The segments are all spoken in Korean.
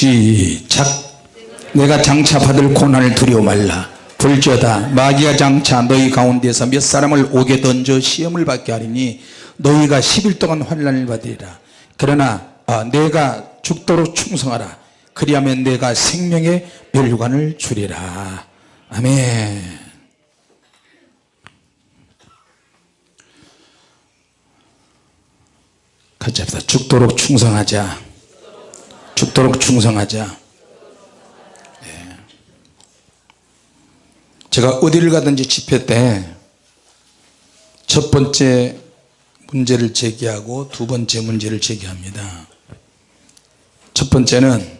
시작. 내가 장차 받을 고난을 두려워 말라. 불지어다. 마귀가 장차 너희 가운데서 몇 사람을 오게 던져 시험을 받게 하리니 너희가 10일 동안 환란을 받으리라. 그러나 아, 내가 죽도록 충성하라. 그리하면 내가 생명의 멸관을 주리라. 아멘. 같이 합시다. 죽도록 충성하자 죽도록 충성하자. 예. 제가 어디를 가든지 집회 때 첫 번째 문제를 제기하고 두 번째 문제를 제기합니다. 첫 번째는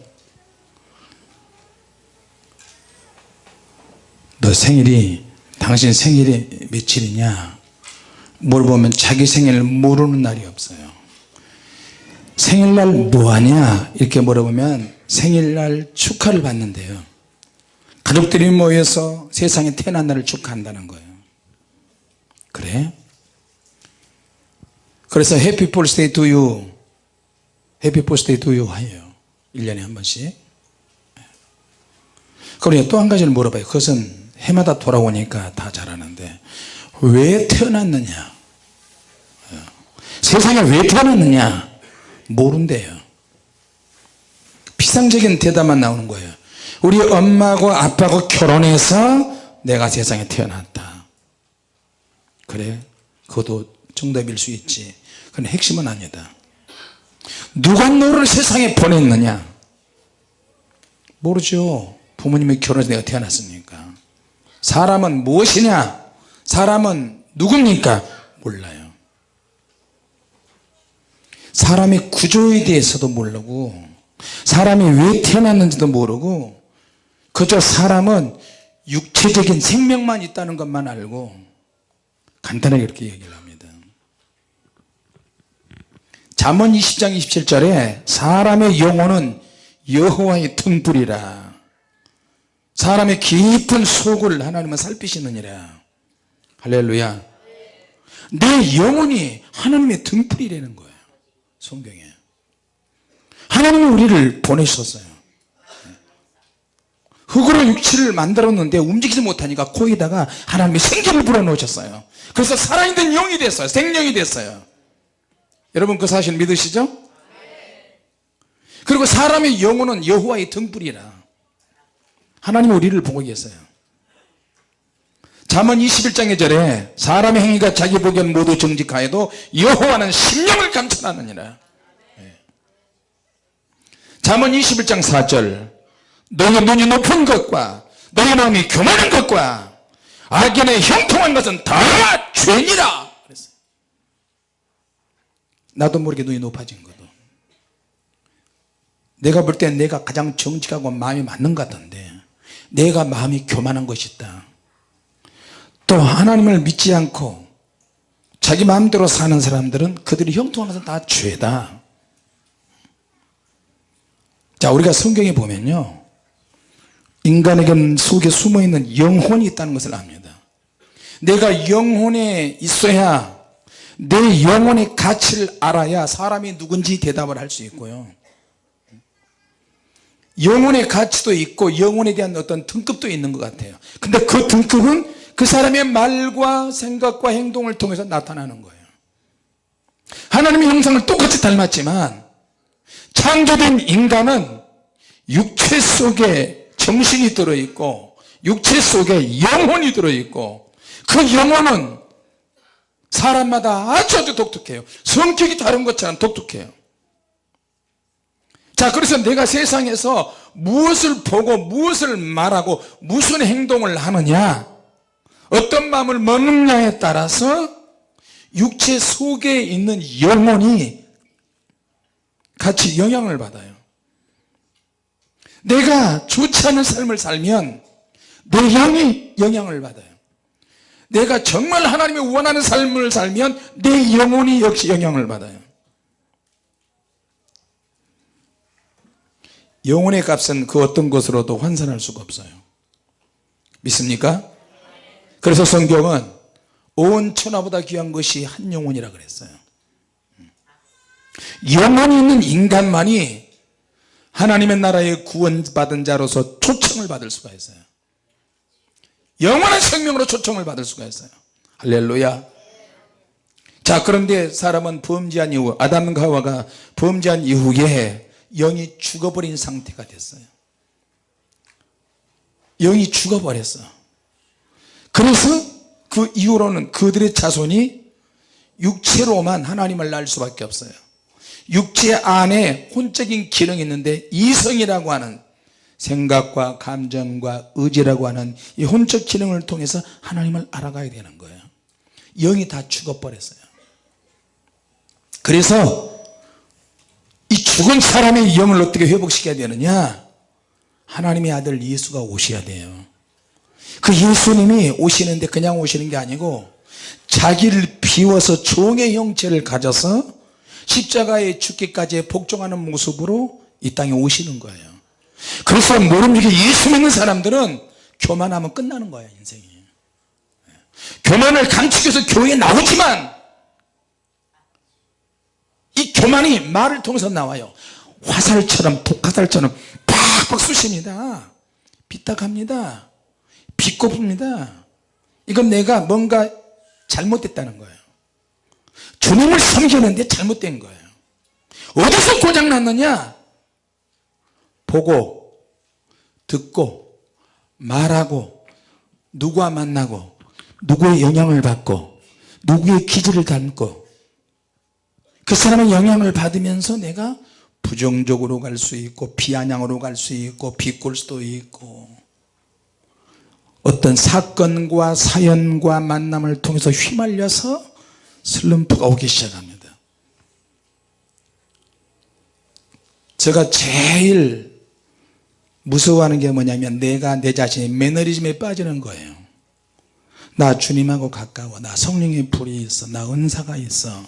너 생일이 당신 생일이 며칠이냐? 물어보면 자기 생일을 모르는 날이 없어요 생일날 뭐하냐? 이렇게 물어보면 생일날 축하를 받는데요. 가족들이 모여서 세상에 태어난 날을 축하한다는 거예요. 그래? 그래서 happy birthday to you happy birthday to you 해요. 1년에 한 번씩. 그리고 또 한 가지를 물어봐요. 그것은 해마다 돌아오니까 다 잘하는데 왜 태어났느냐? 세상에 왜 태어났느냐 모른대요. 피상적인 대답만 나오는 거예요. 우리 엄마하고 아빠하고 결혼해서 내가 세상에 태어났다. 그래? 그것도 정답일 수 있지. 그건 핵심은 아니다. 누가 너를 세상에 보냈느냐? 모르죠. 부모님이 결혼해서 내가 태어났으니까. 사람은 무엇이냐? 사람은 누굽니까? 몰라요 사람의 구조에 대해서도 모르고 사람이 왜 태어났는지도 모르고 그저 사람은 육체적인 생명만 있다는 것만 알고 간단하게 이렇게 얘기를 합니다. 잠언 20장 27절에 사람의 영혼은 여호와의 등불이라. 사람의 깊은 속을 하나님은 살피시느니라. 할렐루야. 내 영혼이 하나님의 등불이라는 거예요 성경에. 하나님이 우리를 보내셨어요. 흙으로 육체를 만들었는데 움직이지 못하니까 코에다가 하나님이 생기를 불어넣으셨어요. 그래서 살아있는 영이 됐어요. 생명이 됐어요. 여러분 그 사실 믿으시죠? 그리고 사람의 영혼은 여호와의 등불이라. 하나님 우리를 보고 계세요 잠언 21장의 절에 사람의 행위가 자기 보기엔 모두 정직하여도 여호와는 심령을 감찰하느니라. 네. 잠언 21장 4절. 너희 눈이 높은 것과 너희 마음이 교만한 것과 악인의 형통한 것은 다 죄니라. 나도 모르게 눈이 높아진 거도. 내가 볼때 내가 가장 정직하고 마음이 맞는 것 같은데 내가 마음이 교만한 것이다 또 하나님을 믿지 않고 자기 마음대로 사는 사람들은 그들이 것은 다 죄다. 자 우리가 성경에 보면요. 인간에게 속에 숨어있는 영혼이 있다는 것을 압니다. 내가 영혼에 있어야 내 영혼의 가치를 알아야 사람이 누군지 대답을 할 수 있고요. 영혼의 가치도 있고 영혼에 대한 어떤 등급도 있는 것 같아요. 근데 그 등급은 그 사람의 말과 생각과 행동을 통해서 나타나는 거예요. 하나님의 형상을 똑같이 닮았지만 창조된 인간은 육체 속에 정신이 들어있고 육체 속에 영혼이 들어있고 그 영혼은 사람마다 아주 아주 독특해요. 성격이 다른 것처럼 독특해요. 자 그래서 내가 세상에서 무엇을 보고 무엇을 말하고 무슨 행동을 하느냐 어떤 마음을 먹느냐에 따라서 육체 속에 있는 영혼이 같이 영향을 받아요. 내가 좋지 않은 삶을 살면 내 영이 영향을 받아요. 내가 정말 하나님이 원하는 삶을 살면 내 영혼이 역시 영향을 받아요. 영혼의 값은 그 어떤 것으로도 환산할 수가 없어요. 믿습니까? 그래서 성경은 온 천하보다 귀한 것이 한 영혼이라 그랬어요. 영혼이 있는 인간만이 하나님의 나라에 구원받은 자로서 초청을 받을 수가 있어요. 영원한 생명으로 초청을 받을 수가 있어요. 할렐루야. 자 그런데 사람은 범죄한 이후 아담과 하와가 범죄한 이후에 영이 죽어버린 상태가 됐어요. 영이 죽어버렸어 그래서 그 이후로는 그들의 자손이 육체로만 하나님을 날 수밖에 없어요. 육체 안에 혼적인 기능이 있는데 이성이라고 하는 생각과 감정과 의지라고 하는 이 혼적 기능을 통해서 하나님을 알아가야 되는 거예요. 영이 다 죽어버렸어요. 그래서 이 죽은 사람의 영을 어떻게 회복시켜야 되느냐? 하나님의 아들 예수가 오셔야 돼요 그 예수님이 오시는데 그냥 오시는 게 아니고 자기를 비워서 종의 형체를 가져서 십자가에 죽기까지 복종하는 모습으로 이 땅에 오시는 거예요. 그래서 모름지기 예수 믿는 사람들은 교만하면 끝나는 거예요 인생이. 교만을 감추겨서 교회에 나오지만 이 교만이 말을 통해서 나와요. 화살처럼 북화살처럼 팍팍 쑤십니다. 삐딱합니다 비꼬붑니다. 이건 내가 뭔가 잘못됐다는 거예요. 주님을 섬기는데 잘못된 거예요. 어디서 고장 났느냐? 보고 듣고 말하고 누구와 만나고 누구의 영향을 받고 누구의 기질을 담고 그 사람의 영향을 받으면서 내가 부정적으로 갈 수 있고 비아냥으로 갈 수 있고 비꼴 수도 있고 어떤 사건과 사연과 만남을 통해서 휘말려서 슬럼프가 오기 시작합니다. 제가 제일 무서워하는 게 뭐냐면 내가 내 자신이 매너리즘에 빠지는 거예요. 나 주님하고 가까워. 나 성령의 불이 있어. 나 은사가 있어.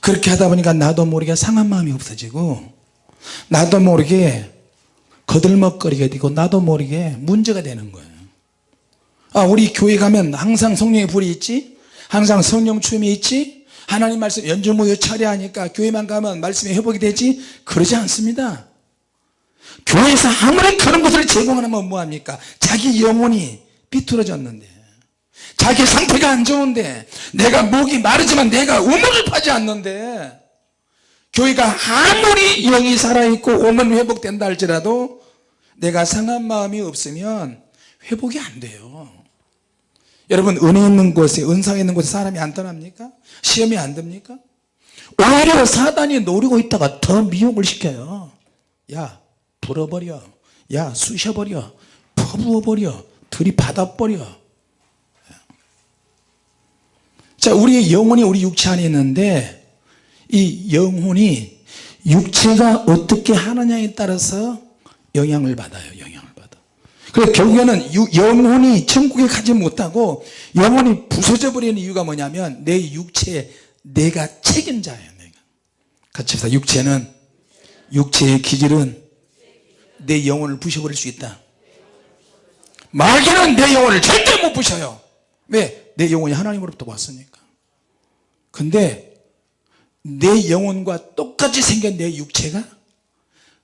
그렇게 하다 보니까 나도 모르게 상한 마음이 없어지고 나도 모르게 거들먹거리게 되고 나도 모르게 문제가 되는 거예요 아 우리 교회 가면 항상 성령의 불이 있지? 항상 성령 추임이 있지? 하나님 말씀 연주무효 차례하니까 교회만 가면 말씀이 회복이 되지? 그러지 않습니다. 교회에서 아무리 그런 것을 제공하면 뭐합니까? 자기 영혼이 비틀어졌는데 자기 상태가 안 좋은데 내가 목이 마르지만 내가 우물을 파지 않는데 교회가 아무리 영이 살아있고 오면 회복된다 할지라도 내가 상한 마음이 없으면 회복이 안 돼요 여러분 은혜 있는 곳에 은사가 있는 곳에 사람이 안 떠납니까? 시험이 안 됩니까? 오히려 사단이 노리고 있다가 더 미혹을 시켜요. 야 불어버려. 야 쑤셔버려. 퍼부어버려. 들이받아버려. 자 우리의 영혼이 우리 육체 안에 있는데 이 영혼이 육체가 어떻게 하느냐에 따라서 영향을 받아요 받아 그래서 결국에는 유- 영혼이 천국에 가지 못하고 영혼이 부서져 버리는 이유가 뭐냐면 내 육체에 내가 책임자예요 내가. 같이 합시다. 육체는 육체의 기질은 내 영혼을 부셔버릴 수 있다. 마귀는 내 영혼을 절대 못 부셔요. 왜? 내 영혼이 하나님으로부터 왔으니까. 근데 내 영혼과 똑같이 생긴 내 육체가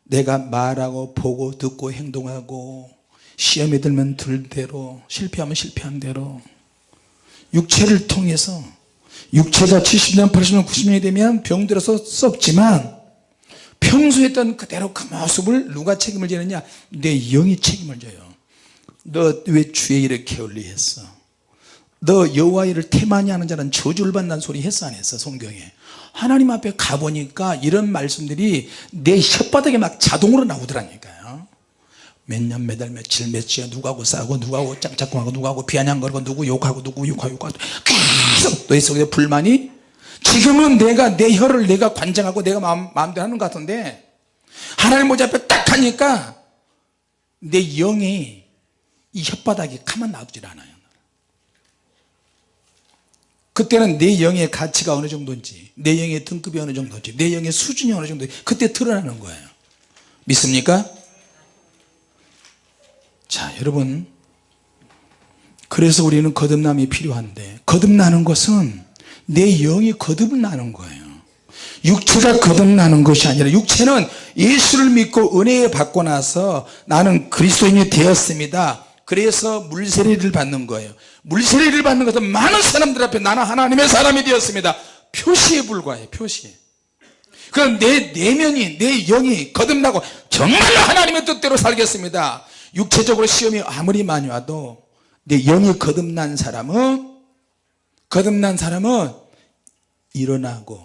내가 말하고 보고 듣고 행동하고 시험에 들면 들 대로 실패하면 실패한 대로. 육체를 통해서 육체가 70년 80년 90년이 되면 병들어서 썩지만 평소에 했던 그대로 그 모습을 누가 책임을 지느냐? 내 영이 책임을 져요. 너 왜 주의 일을 게을리했어? 너 여호와 일을 태만히 하는 자는 저주를 받는 소리 했어 안 했어 성경에? 하나님 앞에 가보니까 이런 말씀들이 내 혓바닥에 막 자동으로 나오더라니까요 몇 년 몇 달 며칠 며칠 누구하고 싸우고 누구하고 짝짝꿍하고 누구하고 비아냥거리고 누구 욕하고 누구 욕하고 욕하고 계속 내 속에 불만이 지금은 내가 내 혀를 내가 관장하고 내가 마음, 마음대로 하는 것 같은데 하나님 모자 앞에 딱 하니까 내 영이 이 혓바닥이 가만 놔두질 않아요. 그때는 내 영의 가치가 어느 정도인지 내 영의 등급이 어느 정도인지 내 영의 수준이 어느 정도인지 그때 드러나는 거예요. 믿습니까? 자 여러분. 그래서 우리는 거듭남이 필요한데 거듭나는 것은 내 영이 거듭나는 거예요. 육체가 거듭나는 것이 아니라 육체는 예수를 믿고 은혜 받고 나서 나는 그리스도인이 되었습니다. 그래서 물세례를 받는 거예요. 물세례를 받는 것은 많은 사람들 앞에 나는 하나님의 사람이 되었습니다. 표시에 불과해요 표시 그럼 내 내면이 내 영이 거듭나고 정말로 하나님의 뜻대로 살겠습니다 육체적으로 시험이 아무리 많이 와도 내 영이 거듭난 사람은 거듭난 사람은 일어나고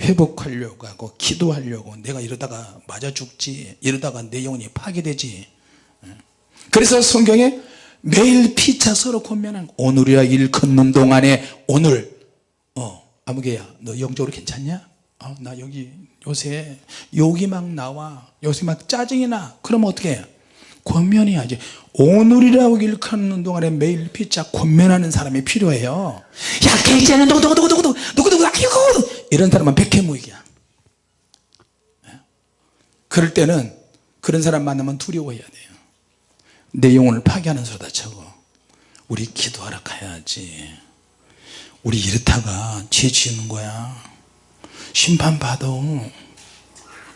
회복하려고 하고 기도하려고 내가 이러다가 맞아 죽지 이러다가 내 영혼이 파괴되지. 그래서 성경에 매일 피차 서로 거. 오늘이야 일 걷는 동안에 오늘 어 아무개야 너 영적으로 괜찮냐? 아, 나 여기 요새 욕이 막 나와. 요새 막 짜증이 나. 그럼 어떻게 해 권면해야지. 오늘이라고 일컫는 동안에 매일 피자 권면하는 사람이 필요해요. 야 개이자는 누구 누구 누구 누구 누구 누구 아이고 이런 사람은 백해무익이야. 그럴 때는 그런 사람 만나면 두려워해야 돼요. 내 영혼을 파괴하는 소리다 저거 우리 기도하러 가야지. 우리 이렇다가 죄 지는 거야. 심판받아.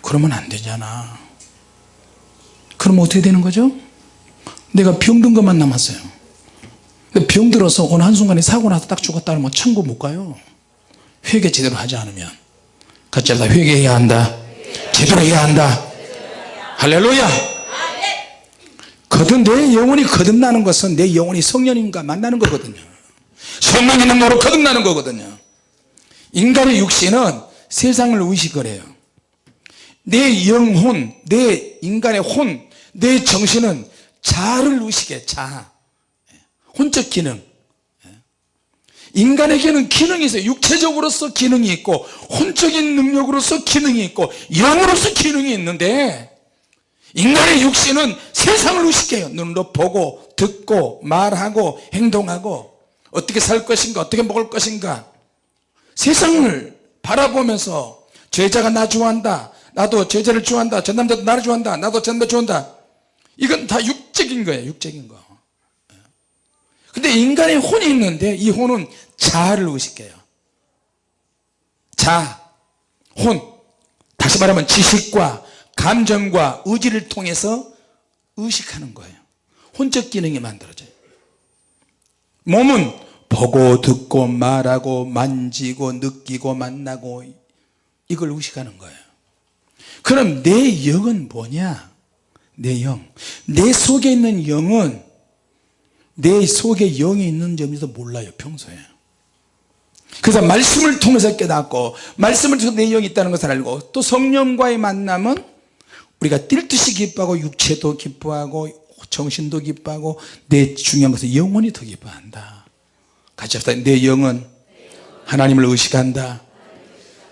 그러면 안 되잖아 그럼 어떻게 되는 거죠? 내가 병든 것만 남았어요. 병들어서 어느 한순간에 사고 나서 딱 죽었다 그러면 천국 못 가요. 회개 제대로 하지 않으면. 같이 합시다. 회개해야 한다. 제대로 해야 한다. 할렐루야. 거듭 내 영혼이 거듭나는 것은 내 영혼이 성령님과 만나는 거거든요. 성령님은 너로 거듭나는 거거든요. 인간의 육신은 세상을 의식을 해요. 내 영혼 내 인간의 혼 내 정신은 자를 의식해 자 혼적 기능. 인간에게는 기능이 있어요. 육체적으로서 기능이 있고 혼적인 능력으로서 기능이 있고 영으로서 기능이 있는데 인간의 육신은 세상을 의식해요. 눈으로 보고 듣고 말하고 행동하고. 어떻게 살 것인가 어떻게 먹을 것인가. 세상을 바라보면서 제자가 나 좋아한다. 나도 제자를 좋아한다. 저 남자도 나를 좋아한다. 나도 저 남자 좋아한다 이건 다 육적인 거예요 육적인 거. 근데 인간의 혼이 있는데 이 혼은 자아를 의식해요. 자, 혼. 다시 말하면 지식과 감정과 의지를 통해서 의식하는 거예요. 혼적 기능이 만들어져요. 몸은 보고 듣고 말하고 만지고 느끼고 만나고 이걸 의식하는 거예요. 그럼 내 영은 뭐냐 내 영. 내 속에 있는 영은 내 속에 영이 있는 점에서 몰라요 평소에. 그래서 말씀을 통해서 깨닫고 말씀을 통해서 내 영이 있다는 것을 알고 또 성령과의 만남은 우리가 뛸 듯이 기뻐하고 육체도 기뻐하고 정신도 기뻐하고 내 중요한 것은 영혼이 더 기뻐한다. 같이 합시다. 내 영은 하나님을 의식한다.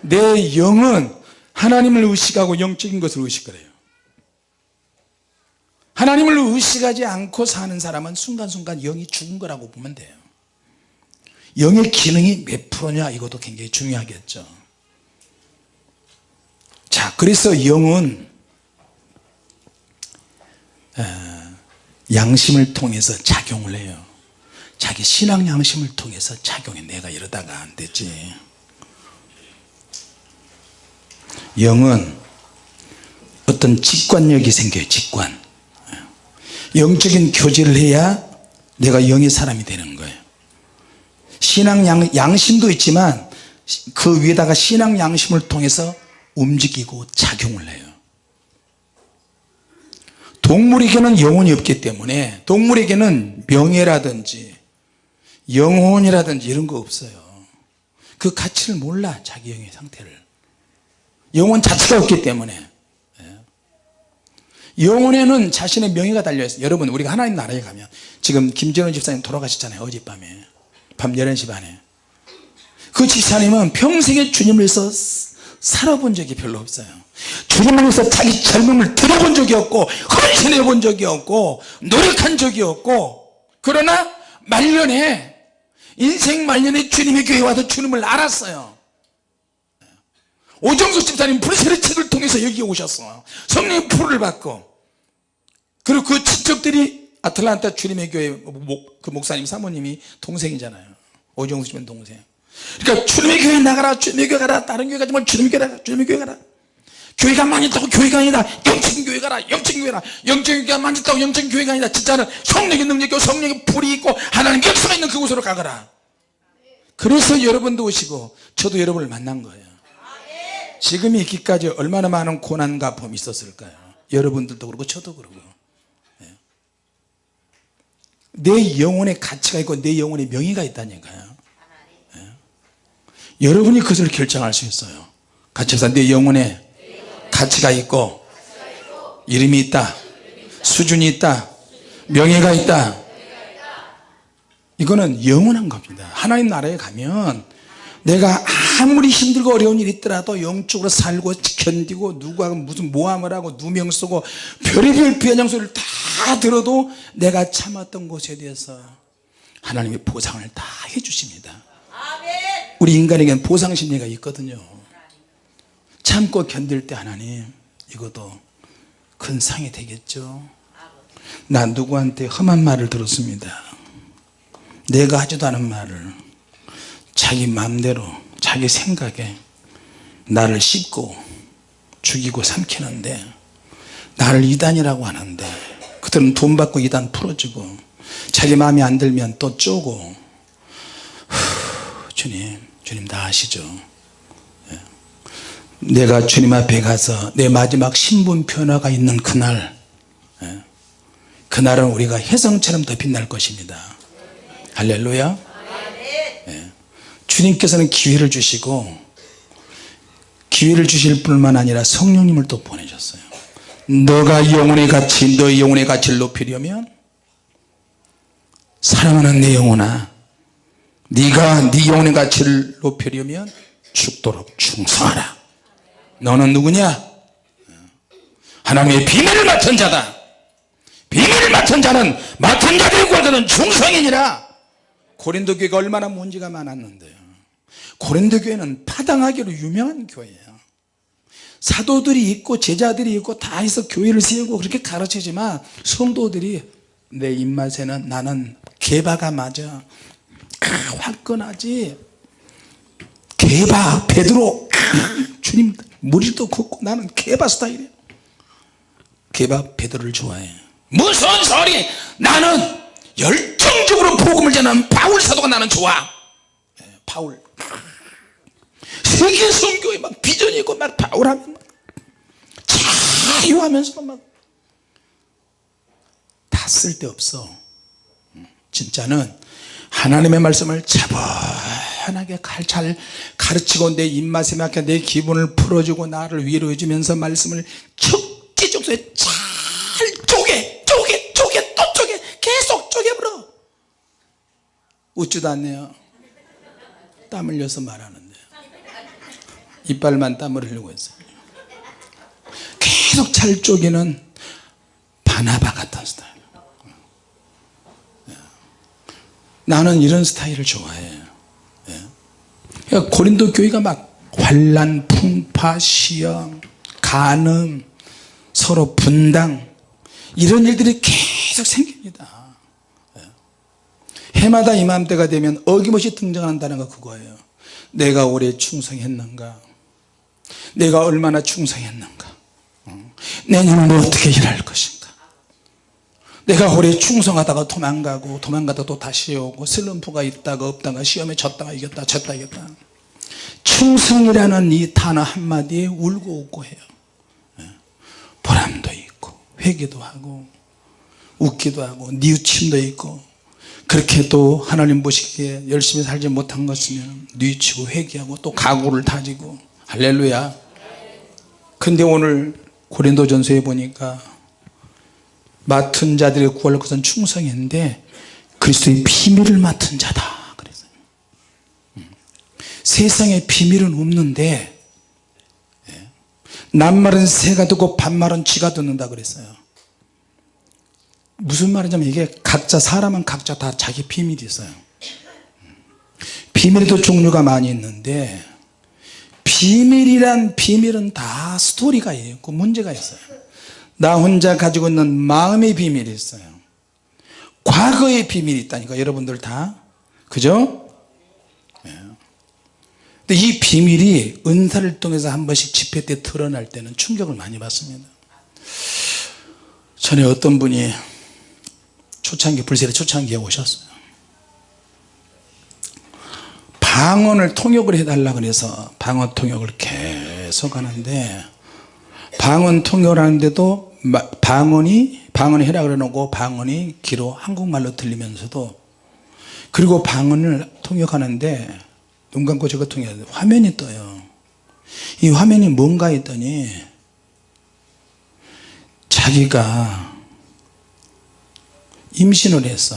내 영은 하나님을 의식하고 영적인 것을 의식을 해요 하나님을 의식하지 않고 사는 사람은 순간순간 영이 죽은 거라고 보면 돼요. 영의 기능이 몇 프로냐? 이것도 굉장히 중요하겠죠. 자 그래서 영은 양심을 통해서 작용을 해요. 자기 신앙 양심을 통해서 작용해. 내가 이러다가 안 되지. 영은 어떤 직관력이 생겨요 직관 영적인 교제를 해야 내가 영의 사람이 되는 거예요. 신앙 양, 양심도 있지만 그 위에다가 신앙 양심을 통해서 움직이고 작용을 해요. 동물에게는 영혼이 없기 때문에 동물에게는 명예라든지 영혼이라든지 이런 거 없어요. 그 가치를 몰라 자기 영의 상태를. 영혼 자체가 없기 때문에 영혼에는 자신의 명예가 달려있어요. 여러분 우리가 하나님 나라에 가면 지금 김재원 집사님 돌아가셨잖아요 어젯밤에. 밤 11시 반에. 그 집사님은 평생에 주님을 위해서 살아본 적이 별로 없어요. 주님을 위해서 자기 젊음을 들어본 적이 없고 헌신해 본 적이 없고 노력한 적이 없고 그러나 말년에 인생 말년에 주님의 교회 와서 주님을 알았어요 오정수 집사님 불세례 책을 통해서 여기 오셨어 성령 풀을 받고 그리고 그 친척들이 아틀란타 주님의 교회 목, 그 목사님 사모님이 동생이잖아요. 오정수 집은 동생. 그러니까 주님의 교회 나가라 주님의 교회 가라 다른 교회 가지 말고 주님의 교회 가라 주님의 교회 가라. 교회가 있다고 교회가 아니다. 영적인 교회 가라 영적인 교회 라. 영적인 교회가 많이 있다고 영적인 교회가 아니다. 진짜는 성령의 능력이 있고 성령의 불이 있고 하나님 역사가 있는 그곳으로 가거라. 그래서 여러분도 오시고 저도 여러분을 만난 거예요 지금이 있기까지 얼마나 많은 고난과 범이 있었을까요? 여러분들도 그렇고 저도 그러고. 예. 내 영혼의 가치가 있고 내 영혼의 명예가 있다니까요. 예. 여러분이 그것을 결정할 수 있어요. 같이 해서 내 영혼에 가치가 있고 이름이 있다 수준이 있다 명예가 있다. 이거는 영원한 겁니다. 하나님 나라에 가면 내가 아무리 힘들고 어려운 일이 있더라도 영적으로 살고 견디고 누구하고 무슨 모함을 하고 누명 쓰고 별의별 비아냥 소리를 다 들어도 내가 참았던 것에 대해서 하나님의 보상을 다 해주십니다. 우리 인간에게는 보상심리가 있거든요. 참고 견딜 때 하나님 이것도 큰 상이 되겠죠? 나 누구한테 험한 말을 들었습니다. 내가 하지도 않은 말을 자기 마음대로 자기 생각에 나를 씹고 죽이고 삼키는데 나를 이단이라고 하는데 그들은 돈 받고 이단 풀어주고 자기 마음에 안 들면 또 쪼고 후, 주님 주님 다 아시죠 예. 내가 주님 앞에 가서 내 마지막 신분 변화가 있는 그날 예. 그날은 우리가 혜성처럼 더 빛날 것입니다 할렐루야 예. 주님께서는 기회를 주시고 기회를 주실 뿐만 아니라 성령님을 또 보내셨어요. 너가 영혼의 가치 너의 영혼의 가치를 높이려면 사랑하는 내 영혼아 네가 네 영혼의 가치를 높이려면 죽도록 충성하라. 너는 누구냐? 하나님의 비밀을 맡은 자다. 비밀을 맡은 자는 맡은 자들의 구하는 충성이니라. 고린도 교회가 얼마나 문제가 많았는데요 고린도 교회는 파당하기로 유명한 교회예요. 사도들이 있고 제자들이 있고 다 해서 교회를 세우고 그렇게 가르치지만 성도들이 내 입맛에는 나는 개바가 맞아. 아, 화끈하지. 개바 베드로 아, 주님 머리도 걷고 나는 개바 스타일이야 개바 베드로를 좋아해. 무슨 소리? 나는 열정적으로 복음을 전하는 바울 사도가 나는 좋아. 예, 바울 세계 선교에 막 비전이 있고 막 바울하면 막 자유하면서 막 다 쓸데없어. 진짜는 하나님의 말씀을 차분하게 잘 가르치고 내 입맛에 맞게 내 기분을 풀어주고 나를 위로해 주면서 말씀을 적지적소에 잘 쪼개 쪼개 쪼개 또 쪼개 계속 쪼개버려. 웃지도 않네요 땀 흘려서 말하는데 이빨만 땀을 흘리고 있어요 계속 잘 쪼개는 바나바 같은 스타일 나는 이런 스타일을 좋아해요 예. 그러니까 고린도 교회가 막 환란, 풍파, 시험, 간음, 서로 분당 이런 일들이 계속 생깁니다 예. 해마다 이맘때가 되면 어김없이 등장한다는 거 그거예요. 내가 올해 충성했는가? 내가 얼마나 충성했는가? 어. 내년은 어떻게 일할 것인가? 내가 오래 충성하다가 도망가고 도망가다 또 다시 오고 슬럼프가 있다가 없다가 시험에 졌다가 이겼다 졌다 이겼다. 충성이라는 이 단어 한마디에 울고 웃고 해요. 예. 보람도 있고 회개도 하고 웃기도 하고 뉘우침도 있고 그렇게 또 하나님 보시기에 열심히 살지 못한 것이면 뉘우치고 회개하고 또 각오를 다지고 할렐루야 근데 오늘 고린도전서에 보니까 맡은 자들의 구할 것은 충성인데 그리스도의 비밀을 맡은 자다 음. 세상에 비밀은 없는데 예. 낱말은 새가 듣고 반말은 쥐가 듣는다 그랬어요 무슨 말이냐면 이게 각자 사람은 각자 다 자기 비밀이 있어요 음. 비밀에도 종류가 많이 있는데 비밀이란 비밀은 다 스토리가 있고 문제가 있어요 나 혼자 가지고 있는 마음의 비밀이 있어요 과거의 비밀이 있다니까 여러분들 다 그죠? 예. 근데 이 비밀이 은사를 통해서 한 번씩 집회 때 드러날 때는 충격을 많이 받습니다 전에 어떤 분이 초창기 불세례 초창기에 오셨어요. 방언을 통역을 해달라 그래서 방언 통역을 계속 하는데 방언 통역을 하는데도 마- 방언이 방언을 해라 그러고 방언이 귀로 한국말로 들리면서도 그리고 방언을 통역하는데 눈 감고 저거 통역하는데 화면이 떠요. 이 화면이 뭔가 했더니 자기가 임신을 했어.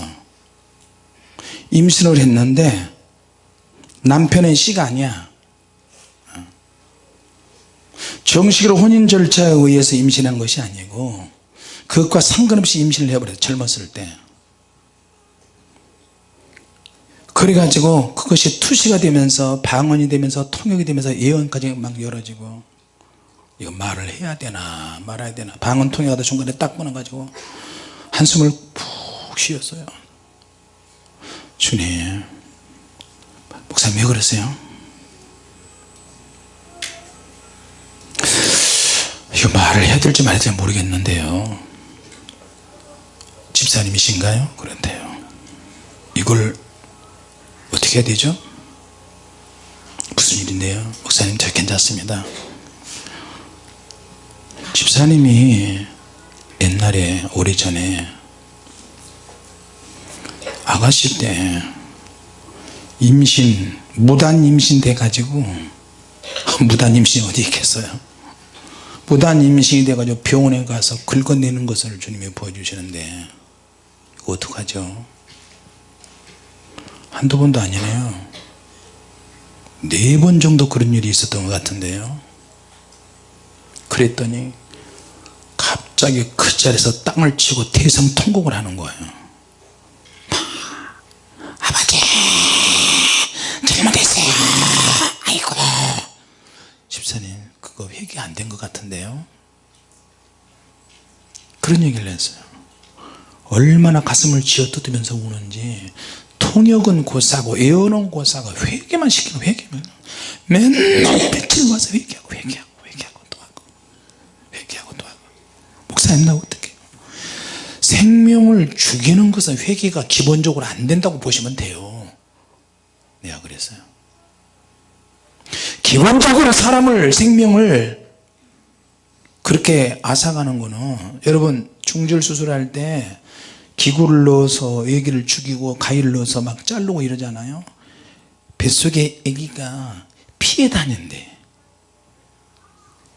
임신을 했는데 남편의 씨가 아니야. 정식으로 혼인 절차에 의해서 임신한 것이 아니고 그것과 상관없이 임신을 해버렸어 젊었을 때. 그래가지고 그것이 투시가 되면서 방언이 되면서 통역이 되면서 예언까지 막 열어지고 이거 말을 해야 되나 말아야 되나 방언 통역하다 중간에 딱 끊어가지고 한숨을 푹 쉬었어요 주님 목사님 왜 그러세요? 이거 말을 해야 될지 될지 모르겠는데요 집사님이신가요? 그런데요 이걸 어떻게 해야 되죠? 무슨 일인데요? 목사님 저 괜찮습니다 집사님이 옛날에 오래전에 아가씨 때 임신 무단 임신 돼 가지고 무단 임신이 어디 있겠어요? 무단 임신이 돼 가지고 병원에 가서 긁어내는 것을 주님이 보여주시는데 이거 어떡하죠? 한두 번도 아니네요. 네 번 정도 그런 일이 있었던 것 같은데요. 그랬더니 갑자기 그 자리에서 땅을 치고 대성 통곡을 하는 거예요 아버지 잘못했어요 아이고 집사님 그거 회개 안 된 것 같은데요? 그런 얘기를 했어요. 얼마나 가슴을 쥐어뜯으면서 우는지 통역은 고사고 예언은 고사고 회개만 시키고 회개만. 맨날 며칠 와서 회개하고 회개하고 회개하고 또 하고 회개하고 또 하고. 목사님 나 어떻게? 생명을 죽이는 것은 회개가 기본적으로 안 된다고 보시면 돼요. 내가 그랬어요 기본적으로 사람을 생명을 그렇게 앗아가는 거는 여러분 중절 수술할 때 기구를 넣어서 애기를 죽이고 가위를 넣어서 막 자르고 이러잖아요. 뱃속에 애기가 피해 다닌대.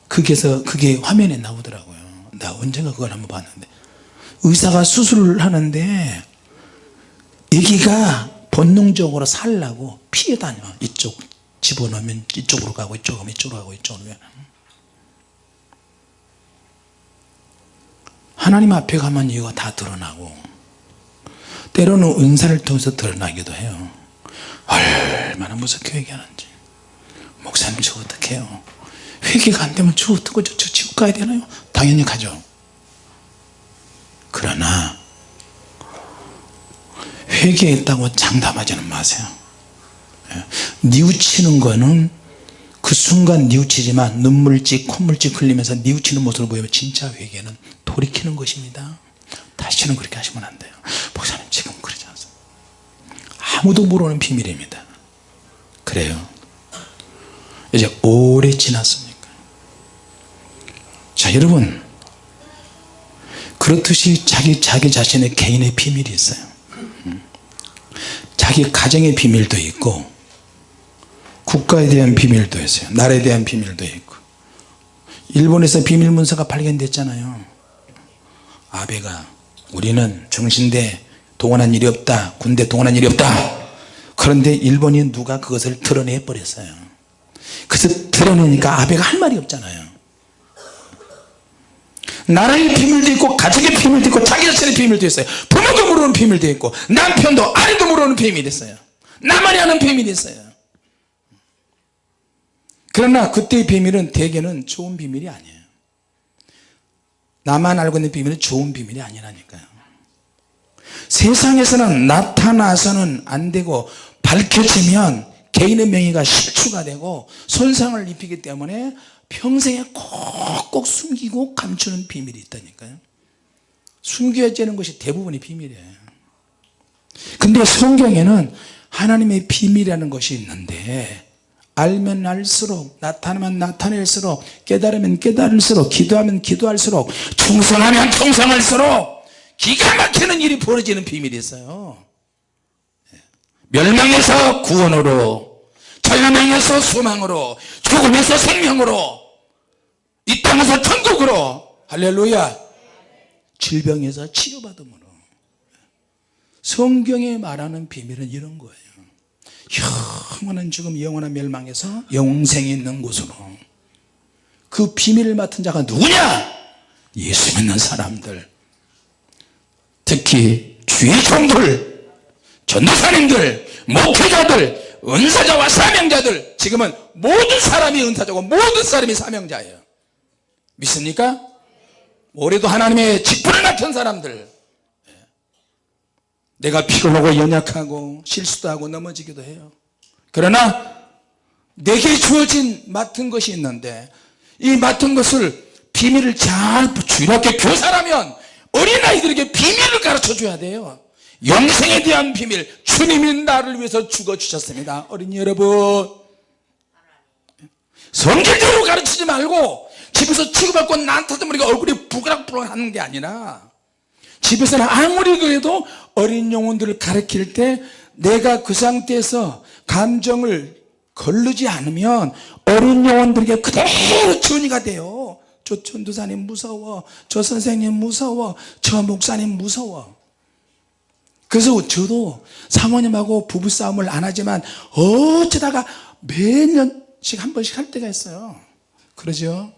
그게서 그게 화면에 나오더라고요. 나 언젠가 그걸 한번 봤는데. 의사가 수술을 하는데 애기가 본능적으로 살라고 피해 다녀 이쪽 집어넣으면 이쪽으로 가고 이쪽으로 가면 이쪽으로 가고 이쪽으로 가면 하나님 앞에 가면 이거 다 드러나고 때로는 은사를 통해서 드러나기도 해요. 얼마나 무섭게 회개하는지. 목사님 저 어떻게 해요? 회개가 안 되면 저 어떡하죠 저 지옥 가야 되나요? 당연히 가죠. 그러나 회개했다고 장담하지는 마세요. 예. 뉘우치는 거는 그 순간 뉘우치지만 눈물찍 콧물찍 흘리면서 뉘우치는 모습을 보이면 진짜 회개는 돌이키는 것입니다. 다시는 그렇게 하시면 안 돼요. 목사님 지금 그러지 않습니다 아무도 모르는 비밀입니다. 그래요. 이제 오래 지났으니까? 자 여러분. 그렇듯이 자기 자기 자신의 개인의 비밀이 있어요. 음. 자기 가정의 비밀도 있고 국가에 대한 비밀도 있어요. 나라에 대한 비밀도 있고. 일본에서 비밀 문서가 발견됐잖아요. 아베가 우리는 정신대 동원한 일이 없다. 군대 동원한 일이 없다. 그런데 일본이 누가 그것을 드러내 버렸어요. 그래서 드러내니까 아베가 할 말이 없잖아요. 나라의 비밀도 있고 가족의 비밀도 있고 자기 자신의 비밀도 있어요. 부모도 모르는 비밀도 있고 남편도 아내도 모르는 비밀이 있어요. 나만이 아는 비밀이 있어요 그러나 그때의 비밀은 대개는 좋은 비밀이 아니에요. 나만 알고 있는 비밀은 좋은 비밀이 아니라니까요. 세상에서는 나타나서는 안 되고 밝혀지면 개인의 명예가 실추가 되고 손상을 입히기 때문에 평생에 꼭꼭 숨기고 감추는 비밀이 있다니까요. 숨겨야 되는 것이 대부분이 비밀이에요. 근데 성경에는 하나님의 비밀이라는 것이 있는데 알면 알수록 나타나면 나타낼수록 깨달으면 깨달을수록 기도하면 기도할수록 충성하면 충성할수록 기가 막히는 일이 벌어지는 비밀이 있어요. 멸망에서 구원으로 절망에서 소망으로 죽음에서 생명으로 이 땅에서 천국으로 할렐루야. 질병에서 치료받음으로. 성경에 말하는 비밀은 이런 거예요 영원한 죽음 영원한 멸망에서 영생이 있는 곳으로. 그 비밀을 맡은 자가 누구냐? 예수 믿는 사람들. 특히 주의 종들 전도사님들 목회자들 은사자와 사명자들. 지금은 모든 사람이 은사자고 모든 사람이 사명자예요. 믿습니까? 올해도 하나님의 직분을 맡은 사람들 내가 피곤하고 연약하고 실수도 하고 넘어지기도 해요. 그러나 내게 주어진 맡은 것이 있는데 이 맡은 것을 비밀을 잘 주일학교 교사라면 어린아이들에게 비밀을 가르쳐 줘야 돼요. 영생에 대한 비밀 주님이 나를 위해서 죽어주셨습니다. 어린이 여러분. 성질대로 가르치지 말고 집에서 치고받고 난타도 모르게 얼굴이 부그락부그락 하는 게 아니라 집에서는 아무리 그래도 어린 영혼들을 가르칠 때 내가 그 상태에서 감정을 걸르지 않으면 어린 영혼들에게 그대로 전이가 돼요. 저 전도사님 무서워. 저 선생님 무서워. 저 목사님 무서워. 그래서 저도 사모님하고 부부싸움을 안 하지만 어쩌다가 매년씩 한 번씩 할 때가 있어요. 그러죠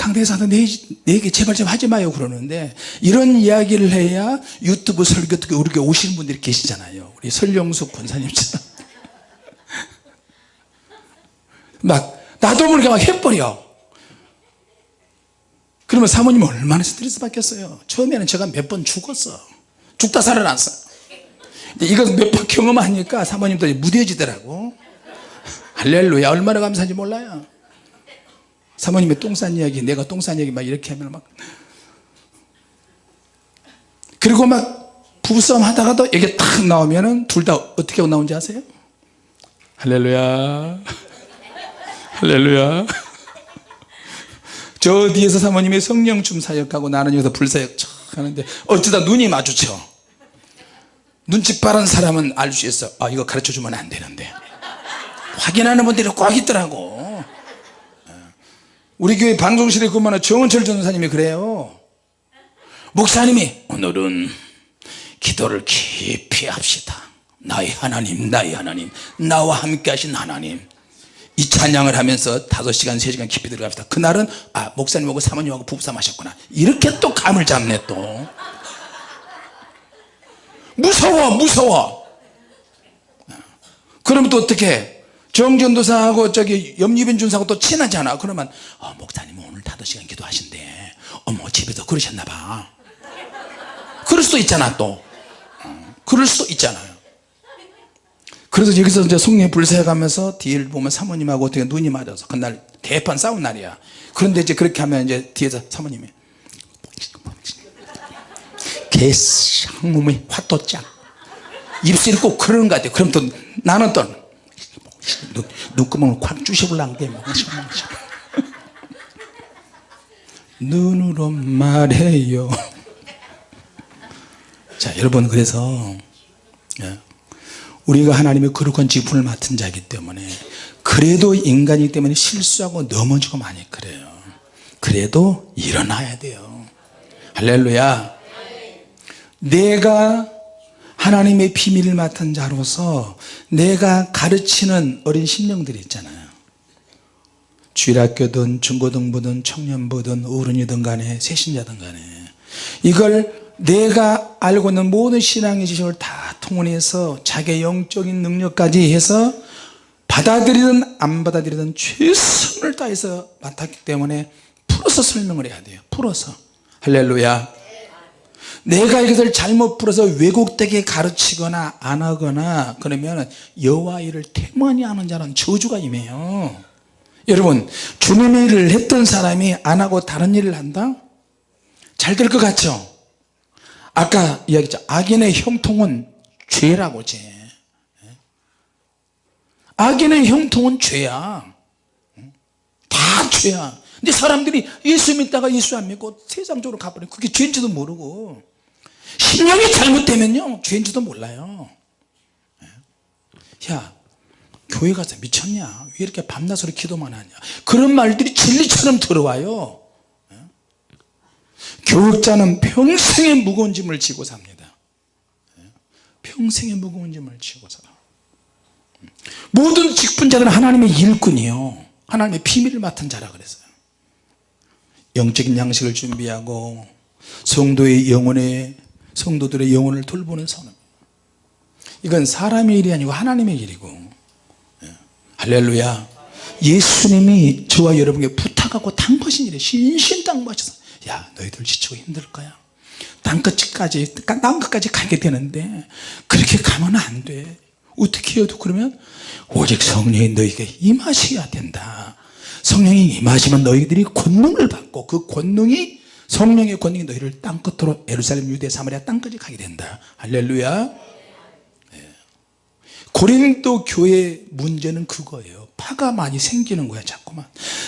강대사도 내, 내게 제발 좀 하지 마요 그러는데 이런 이야기를 해야 유튜브 설교 듣고 우리 교 오시는 분들이 계시잖아요. 우리 설영숙 권사님처럼. 막 나도 모르게 막 해버려. 그러면 사모님 얼마나 스트레스 받겠어요? 처음에는 제가 몇 번 죽었어. 죽다 살아났어. 이것 몇번 경험하니까 사모님도 무뎌지더라고. 할렐루야 얼마나 감사한지 몰라요 사모님의 똥싼 이야기 내가 똥싼 이야기 막 이렇게 하면 막. 그리고 막 부부싸움 하다가도 이게 탁 나오면은 둘 다 어떻게 나온지 아세요? 할렐루야. 할렐루야. 저 뒤에서 사모님이 성령 춤 사역하고 나는 여기서 불사역 척 하는데 어쩌다 눈이 마주쳐. 눈치 빠른 사람은 알 수 있어. 아 이거 가르쳐 주면 안 되는데. 확인하는 분들이 꼭 있더라고 우리 교회 방송실에 근무하는 정은철 전사님이 그래요. 목사님이 오늘은 기도를 깊이 합시다. 나의 하나님 나의 하나님 나와 함께 하신 하나님. 이 찬양을 하면서 5시간 3시간 깊이 들어갑시다. 그날은 아 목사님하고 사모님하고 부부싸움 하셨구나. 이렇게 또 감을 잡네 또. 무서워 무서워. 그러면 또 어떻게 정전도사하고 저기 염리빈 준사하고 또 친하잖아? 그러면 어, 목사님은 오늘 5시간 기도하신대. 어머 집에서 그러셨나 봐. 그럴 수도 있잖아 또. 어, 그럴 수도 있잖아요. 그래서 여기서 이제 성령 불사해 가면서 뒤를 보면 사모님하고 어떻게 눈이 맞아서 그날 대판 싸운 날이야. 그런데 이제 그렇게 하면 이제 뒤에서 사모님이 개쌍놈의 화또짱 입술이 꼭 그러는 것 같아요 그럼 또 나는 또 눈, 눈구멍을 콱 쑤셔볼란 게 뭐가 눈으로 말해요. 자 여러분 그래서 예, 우리가 하나님의 거룩한 직분을 맡은 자이기 때문에 그래도 인간이기 때문에 실수하고 넘어지고 많이 그래요. 그래도 일어나야 돼요. 할렐루야. 내가 하나님의 비밀을 맡은 자로서 내가 가르치는 어린 신령들이 있잖아요. 주일학교든 중고등부든 청년부든 어른이든 간에 세신자든 간에 이걸 내가 알고 있는 모든 신앙의 지식을 다 통원해서 자기의 영적인 능력까지 해서 받아들이든 안 받아들이든 최선을 다해서 맡았기 때문에 풀어서 설명을 해야 돼요. 풀어서. 할렐루야 내가 이것을 잘못 풀어서 왜곡되게 가르치거나 안 하거나 그러면 여호와 일을 태만히 하는 자는 저주가 임해요. 여러분 주님의 일을 했던 사람이 안 하고 다른 일을 한다? 잘 될 것 같죠? 아까 이야기했죠. 악인의 형통은 죄라고 죄. 악인의 형통은 죄야. 다 죄야. 근데 사람들이 예수 믿다가 예수 안 믿고 세상적으로 가버려 그게 죄인지도 모르고 신령이 잘못되면요 죄인지도 몰라요. 야 교회 가서 미쳤냐? 왜 이렇게 밤낮으로 기도만 하냐? 그런 말들이 진리처럼 들어와요. 교육자는 평생의 무거운 짐을 지고 삽니다. 평생의 무거운 짐을 지고 살아. 모든 직분자들은 하나님의 일꾼이요. 하나님의 비밀을 맡은 자라 그랬어요. 영적인 양식을 준비하고 성도의 영혼의 성도들의 영혼을 돌보는 선언. 이건 사람의 일이 아니고 하나님의 일이고. 예. 할렐루야. 예수님이 저와 여러분에게 부탁하고 당거신 일에 신신 당부하셔서 야 너희들 지치고 힘들 거야. 땅끝까지 땅끝까지 가게 되는데 그렇게 가면 안돼. 어떻게 해도 그러면 오직 성령이 너에게 임하셔야 된다. 성령이 임하시면 너희들이 권능을 받고 그 권능이 성령의 권능이 너희를 땅끝으로 예루살렘 유대 사마리아 땅까지 가게 된다. 할렐루야. 예. 고린도 교회 문제는 그거예요. 파가 많이 생기는 거야 자꾸만.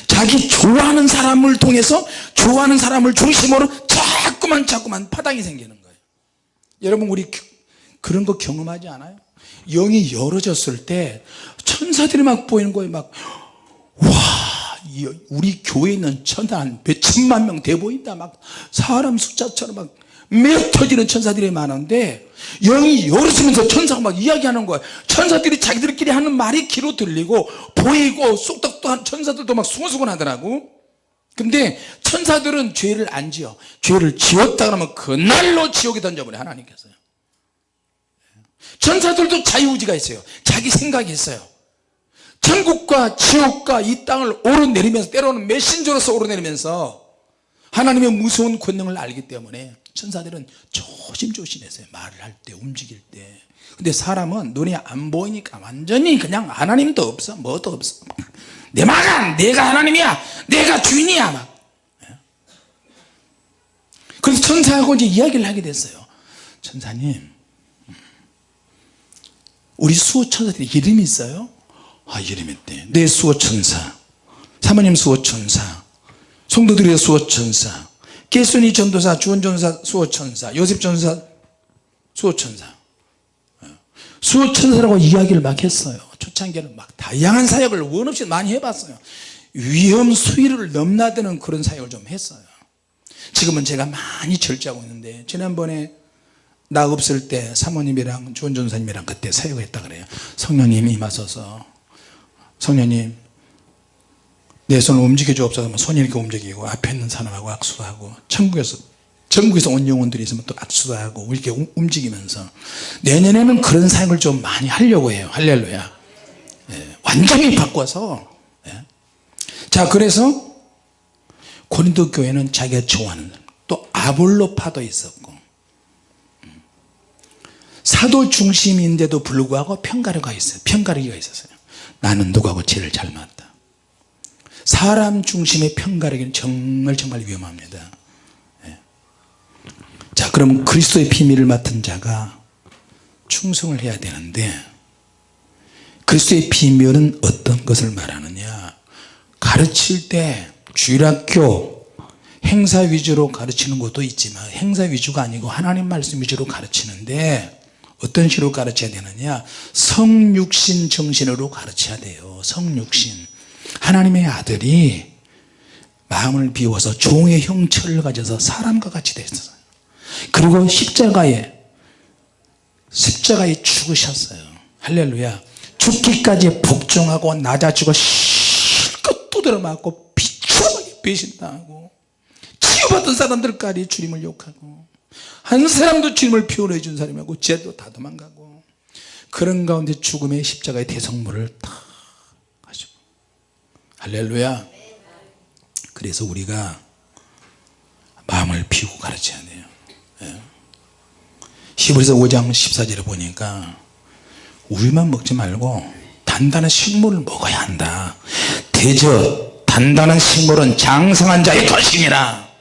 자기 좋아하는 사람을 통해서 좋아하는 사람을 중심으로 자꾸만 자꾸만 파당이 생기는 거예요. 여러분 우리 그런 거 경험하지 않아요? 영이 열어졌을 때 천사들이 막 보이는 거예요. 막와 우리 교회에 있는 천사 한 몇천만 명 돼 보인다. 막 사람 숫자처럼 막 메어터지는 천사들이 많은데 영이 열어지면서 천사가 막 이야기하는 거야 천사들이 자기들끼리 하는 말이 귀로 들리고 보이고 쏙떡도 천사들도 막 수근수근 하더라고. 근데 천사들은 죄를 안 지어. 죄를 지었다 그러면 그날로 지옥에 던져버려 하나님께서요 천사들도 자유의지가 있어요. 자기 생각이 있어요 천국과 지옥과 이 땅을 오르내리면서 때로는 메신저로서 오르내리면서 하나님의 무서운 권능을 알기 때문에 천사들은 조심조심해서 말을 할 때 움직일 때. 근데 사람은 눈이 안 보이니까 완전히 그냥 하나님도 없어 뭐도 없어. 내 마간 내가 하나님이야 내가 주인이야 막. 그래서 천사하고 이제 이야기를 하게 됐어요. 천사님 우리 수호 천사들이 이름이 있어요 아 있대 내 수호천사. 사모님 수호천사. 성도들의 수호천사. 개순이 전도사 주원전사 수호천사. 요셉전사 수호천사. 수호천사라고 이야기를 막 했어요. 초창기에는 막 다양한 사역을 원 없이 많이 해봤어요. 위험 수위를 넘나드는 그런 사역을 좀 했어요. 지금은 제가 많이 절제하고 있는데 지난번에 나 없을 때 사모님이랑 주원전사님이랑 그때 사역을 했다 그래요. 성령님이 임하셔서 성령님 내 손을 움직여 주옵소서 손이 이렇게 움직이고 앞에 있는 사람하고 악수도 하고 천국에서 전국에서 온 영혼들이 있으면 또 악수도 하고 이렇게 움직이면서 내년에는 그런 사역을 좀 많이 하려고 해요 할렐루야 예, 완전히 바꿔서 예. 자 그래서 고린도 교회는 자기가 좋아하는 또 아볼로파도 있었고 음. 사도 중심인데도 불구하고 편가르가 있어요 편가르기가 있었어요 나는 누구하고 제일 잘 맞다. 사람 중심의 편가르기는 정말 정말 위험합니다. 예. 자 그럼 그리스도의 비밀을 맡은 자가 충성을 해야 되는데 그리스도의 비밀은 어떤 것을 말하느냐? 가르칠 때 주일학교 행사 위주로 가르치는 것도 있지만 행사 위주가 아니고 하나님 말씀 위주로 가르치는데 어떤 식으로 가르쳐야 되느냐? 성육신 정신으로 가르쳐야 돼요. 성육신. 하나님의 아들이 마음을 비워서 종의 형체를 가져서 사람과 같이 됐어요. 그리고 십자가에 십자가에 죽으셨어요. 할렐루야. 죽기까지 복종하고 낮아지고 실컷 두드려 맞고 비참하게 배신당하고 치유받은 사람들까지 주님을 욕하고 한 사람도 주님을 표현해 준 사람이고 쟤도 다 도망가고 그런 가운데 죽음의 십자가의 대성물을 다 가지고 할렐루야 그래서 우리가 마음을 비우고 가르쳐야 돼요 예. 히브리서 5장 14절에 보니까 우유만 먹지 말고 단단한 식물을 먹어야 한다 대저 단단한 식물은 장성한 자의 것이니라 예.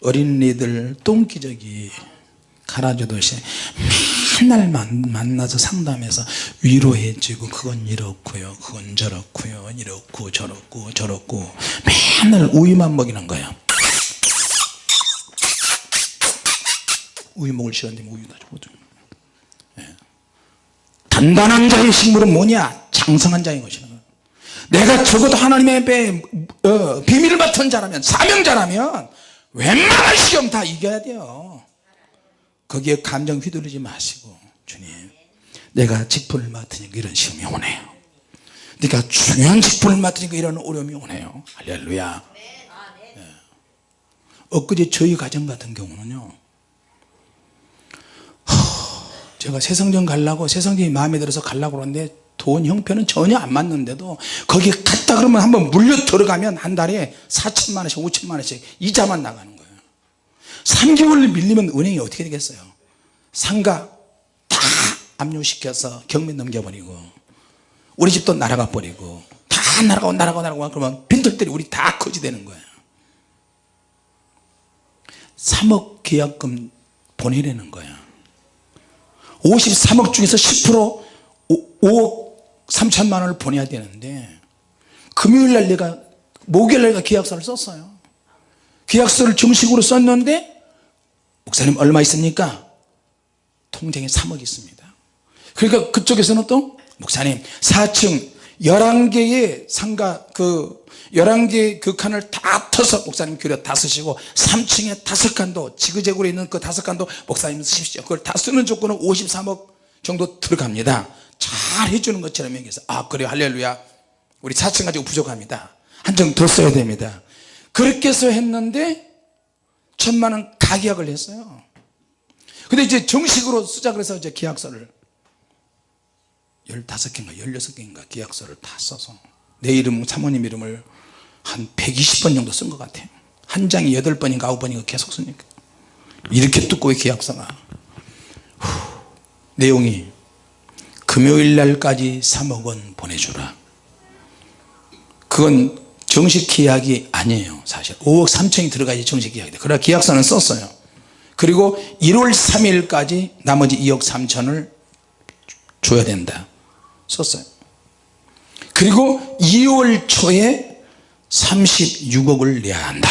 어린이들 똥기저귀 갈아주듯이 맨날 만, 만나서 상담해서 위로해주고 그건 이렇고요 그건 저렇고요 이렇고 저렇고 저렇고 맨날 우유만 먹이는 거야. 우유 먹을 시간인데 우유 다 주거든 예. 단단한 자의 식물은 뭐냐? 장성한 자인 것이다 내가 적어도 하나님의 배, 어, 비밀을 맡은 자라면 사명자라면 웬만한 시험 다 이겨야 돼요. 거기에 감정 휘둘리지 마시고 주님 내가 직분을 맡으니까 이런 시험이 오네요. 내가 중요한 직분을 맡으니까 이런 어려움이 오네요. 할렐루야. 예. 엊그제 저희 가정 같은 경우는요 허, 제가 새성전 가려고 새성전이 마음에 들어서 가려고 그러는데 돈 형편은 전혀 안 맞는데도 거기 갔다 그러면 한번 물려 들어가면 한 달에 4천만 원씩 5천만 원씩 이자만 나가는 거예요. 3개월 밀리면 은행이 어떻게 되겠어요? 상가 다 압류시켜서 경매 넘겨버리고 우리 집도 날아가 버리고 다 날아가고 날아가고 날아가고 그러면 빈털들이 우리 다 거지되는 거예요. 3억 계약금 보내려는 거야 53억 중에서 10% 5 억 3천만 원을 보내야 되는데 금요일날 내가 목요일날 내가 계약서를 썼어요. 계약서를 정식으로 썼는데 목사님 얼마 있습니까? 통장에 3억 있습니다. 그러니까 그쪽에서는 또 목사님 4층 11개의 상가 그 11개 그 칸을 다 터서 목사님 교려 다 쓰시고 3층에 다섯 칸도 지그재그로 있는 그 다섯 칸도 목사님 쓰십시오. 그걸 다 쓰는 조건은 53억 정도 들어갑니다 잘 해주는 것처럼 얘기해서 아 그래요 할렐루야. 우리 4층 가지고 부족합니다. 한장더 써야 됩니다. 그렇게 해서 했는데 천만원 가계약을 했어요. 근데 이제 정식으로 쓰자 그래서 이제 계약서를 15개인가 16개인가 계약서를 다 써서 내 이름 사모님 이름을 한 120번 정도 쓴 것 같아요. 한 장이 8번인가 9번인가 계속 쓰니까. 이렇게 두꺼운 계약서가. 후, 내용이 금요일 날까지 3억 원 보내주라. 그건 정식 계약이 아니에요 사실. 5억 3천이 들어가야지 정식 계약이 돼 그러나 계약서는 썼어요. 그리고 1월 3일까지 나머지 2억 3천을 줘야 된다. 썼어요. 그리고 2월 초에 36억을 내야 한다.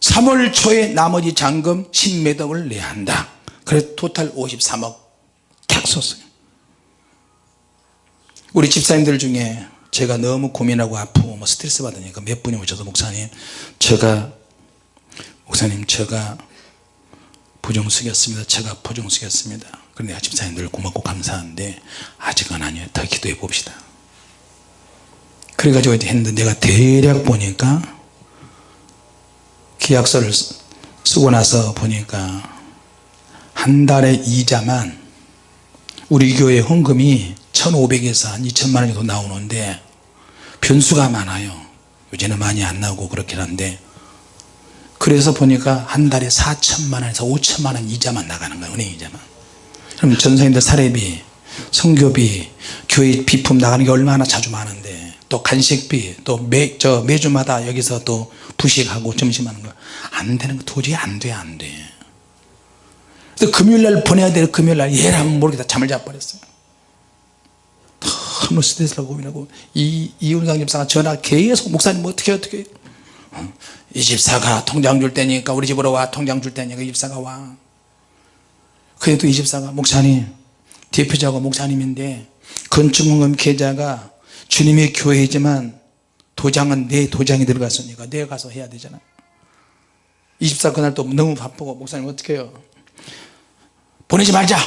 3월 초에 나머지 잔금 10몇 억을 내야 한다. 그래서 토탈 53억 딱 썼어요 우리 집사님들 중에 제가 너무 고민하고 아프고 뭐 스트레스 받으니까 몇 분이 오셔서 목사님 제가 목사님 제가 부정 쓰겠습니다. 제가 부정 쓰겠습니다. 그런데 집사님들 고맙고 감사한데 아직은 아니에요. 더 기도해 봅시다. 그래가지고 했는데 내가 대략 보니까 계약서를 쓰고 나서 보니까 한 달에 이자만 우리 교회 헌금이 1500에서 한 2천만 원 정도 나오는데 변수가 많아요. 요새는 많이 안 나오고 그렇긴 한데. 그래서 보니까 한 달에 4천만 원에서 5천만 원 이자만 나가는 거예요 은행 이자만. 그럼 전생님들 사례비 성교비 교회 비품 나가는 게 얼마나 자주 많은데. 또 간식비 또 매, 저 매주마다 여기서 또 부식하고 점심하는 거. 안 되는 거 도저히 안 돼 안돼. 그래서 금요일날 보내야 될 금요일날 얘라면 모르겠다 잠을 자버렸어요 너무 스트레스라고 고민하고 이, 이윤상 집사가 전화 계속 목사님 어떻게 어떻게? 어, 이 집사가 통장 줄 테니까 우리 집으로 와. 통장 줄 테니까 이 집사가 와. 그래도 이 집사가 목사님 대표자가 목사님인데 건축원금 계좌가 주님의 교회이지만 도장은 내 도장이 들어갔으니까 내가 가서 해야 되잖아. 이 집사 그날 또 너무 바쁘고 목사님 어떻게 해요? 보내지 말자.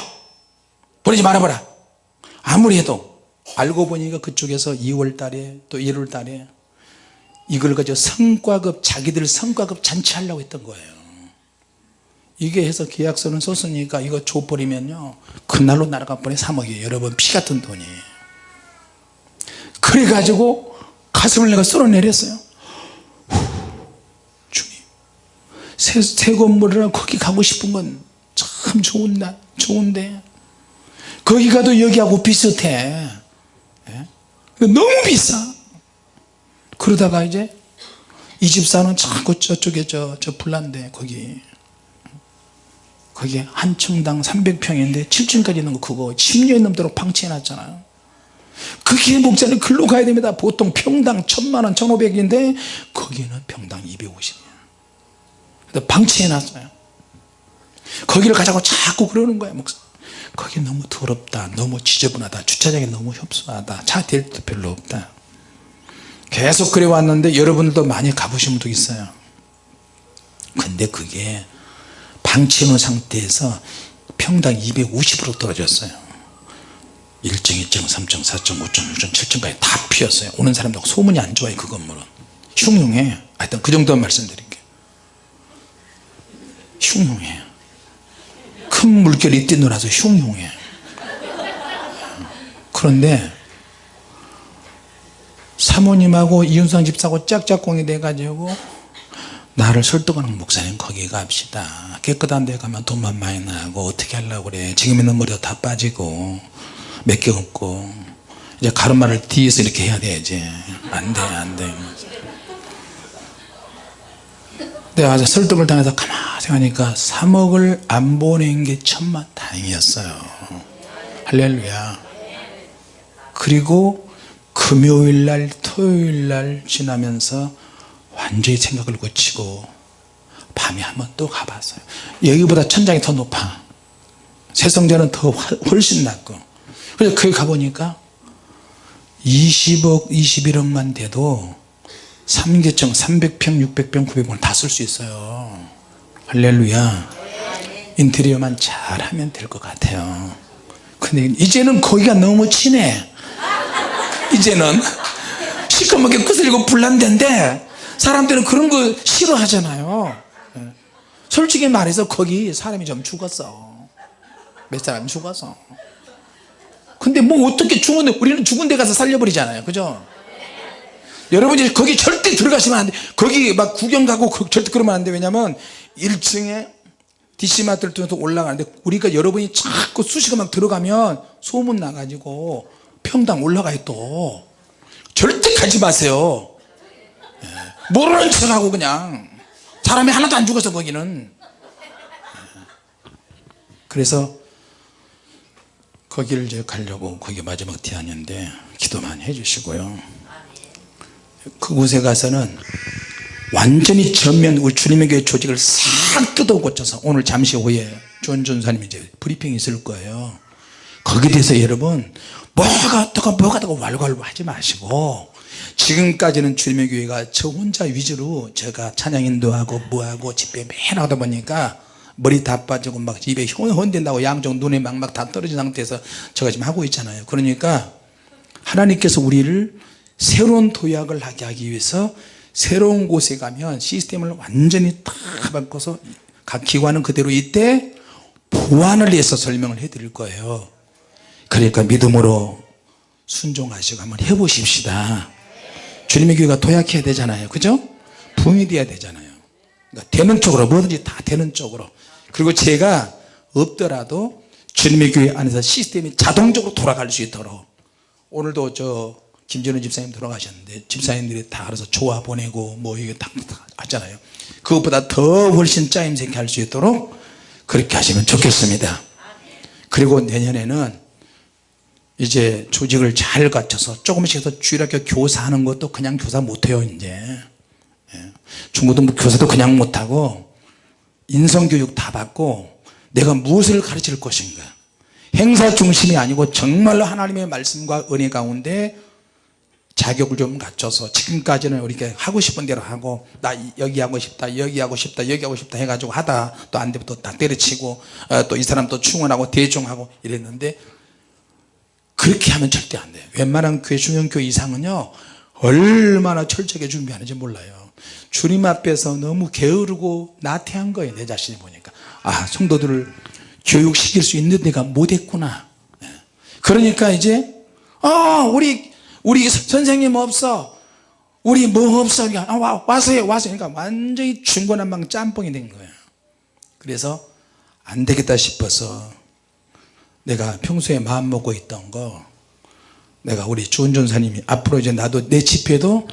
보내지 말아봐라. 아무리 해도 알고 보니까 그쪽에서 2월 달에 또 1월 달에 이걸 가지고 성과급 자기들 성과급 잔치하려고 했던 거예요. 이게 해서 계약서는 썼으니까 이거 줘버리면요. 그날로 날아가 버린 3억이에요. 여러분 피 같은 돈이. 그래가지고 가슴을 내가 쓸어내렸어요. 주님. 새, 새 건물이라 거기 가고 싶은 건 참 좋은데 거기 가도 여기하고 비슷해. 예? 너무 비싸. 그러다가 이제 이 집사는 자꾸 저쪽에 저, 저 불난데 거기. 거기 한 층당 300평인데 7층까지 있는 거 그거 10년 넘도록 방치해 놨잖아요. 그게 목자는 글로 가야 됩니다. 보통 평당 1000만원 1500인데 거기는 평당 250이에요 방치해 놨어요. 거기를 가자고 자꾸 그러는 거예요 목사 거기 너무 더럽다 너무 지저분하다 주차장이 너무 협소하다 차 댈 데 별로 없다. 계속 그래 왔는데 여러분들도 많이 가보신 분도 있어요. 근데 그게 방치해 놓은 상태에서 평당 250으로 떨어졌어요. 1층 2층 3층 4층 5층 6층 7층까지 다 피었어요. 오는 사람들 소문이 안 좋아요 그 건물은. 흉흉해. 하여튼 그 정도만 말씀드릴게요. 흉흉해 큰 물결이 뛰놀아서 흉흉해. 그런데 사모님하고 이윤상 집사하고 짝짝꿍이 돼가지고 나를 설득하는 목사님 거기 갑시다. 깨끗한 데 가면 돈만 많이 나고 어떻게 하려고 그래. 지금 있는 머리도 다 빠지고 몇 개 없고. 이제 가르마를 뒤에서 이렇게 해야 돼야지 안돼 안돼 내가 아주 설득을 당해서 가만히 생각하니까 3억을 안 보낸 게 천만 다행이었어요. 할렐루야. 그리고 금요일날 토요일날 지나면서 완전히 생각을 고치고 밤에 한번 또 가봤어요. 여기보다 천장이 더 높아. 세성전은 더 훨씬 낫고. 그래서 거기 가보니까 20억 21억만 돼도 3계층 300평 600평 900평 다 쓸 수 있어요. 할렐루야. 인테리어만 잘하면 될 것 같아요. 근데 이제는 거기가 너무 친해. 이제는 시커멓게 끄슬리고 불난데인데 사람들은 그런 거 싫어하잖아요. 예. 솔직히 말해서 거기 사람이 좀 죽었어. 몇 사람 죽었어. 근데 뭐 어떻게 죽었는데 우리는 죽은 데 가서 살려버리잖아요. 그죠 여러분이 거기 절대 들어가시면 안돼. 거기 막 구경 가고 절대 그러면 안돼. 왜냐면 1층에 DC마트를 통해서 올라가는데 우리가 여러분이 자꾸 수시가 막 들어가면 소문 나가지고 평당 올라가요 또. 절대 가지 마세요. 예. 모르는 척하고 그냥. 사람이 하나도 안 죽어서 거기는. 예. 그래서 거기를 이제 가려고 거기 마지막 대안인데 기도 많이 해주시고요 그곳에 가서는 완전히 전면 우리 주님의 교회 조직을 싹 뜯어 고쳐서 오늘 잠시 후에 존 전도사님이 이제 브리핑이 있을 거예요. 거기에 대해서 여러분 뭐가 어떻고 뭐가 어떻고 왈왈 하지 마시고 지금까지는 주님의 교회가 저 혼자 위주로 제가 찬양 인도 하고 뭐하고 집회 매일 하다 보니까 머리 다 빠지고 막 입에 혼된다고 양쪽 눈에 막막 다 떨어진 상태에서 제가 지금 하고 있잖아요. 그러니까 하나님께서 우리를 새로운 도약을 하게 하기 위해서 새로운 곳에 가면 시스템을 완전히 다 바꿔서 각 기관은 그대로 있대 보완을 위해서 설명을 해 드릴 거예요. 그러니까 믿음으로 순종하시고 한번 해보십시다. 주님의 교회가 도약해야 되잖아요. 그죠? 부흥이 돼야 되잖아요. 그러니까 되는 쪽으로 뭐든지 다 되는 쪽으로. 그리고 제가 없더라도 주님의 교회 안에서 시스템이 자동적으로 돌아갈 수 있도록. 오늘도 저 김전우 집사님 돌아가셨는데 집사님들이 다 알아서 조화 보내고 뭐 이게 다, 다 하잖아요. 그것보다 더 훨씬 짜임새게 할 수 있도록 그렇게 하시면 좋겠습니다. 그리고 내년에는 이제 조직을 잘 갖춰서 조금씩 더 주일학교 교사하는 것도 그냥 교사 못해요 이제. 예. 중고등부 교사도 그냥 못하고 인성교육 다 받고 내가 무엇을 가르칠 것인가. 행사 중심이 아니고 정말로 하나님의 말씀과 은혜 가운데 자격을 좀 갖춰서 지금까지는 우리가 하고 싶은 대로 하고 나 여기 하고 싶다 여기 하고 싶다 여기 하고 싶다 해가지고 하다 또 안 되면 또 다 때려치고 어, 또이 사람 또 충원하고 대중하고 이랬는데 그렇게 하면 절대 안 돼요. 웬만한 교회 중형교회 이상은요 얼마나 철저하게 준비하는지 몰라요. 주님 앞에서 너무 게으르고 나태한 거예요 내 자신이 보니까. 아 성도들을 교육시킬 수 있는 데가 못했구나. 예. 그러니까 이제 아 우리 우리 선생님 없어. 우리 뭐 없어? 아, 와, 와서 해 와서 그러니까 완전히 중고난방 짬뽕이 된 거예요. 그래서 안 되겠다 싶어서 내가 평소에 마음 먹고 있던 거 내가 우리 주원 전사님이 앞으로 이제 나도 내 집회도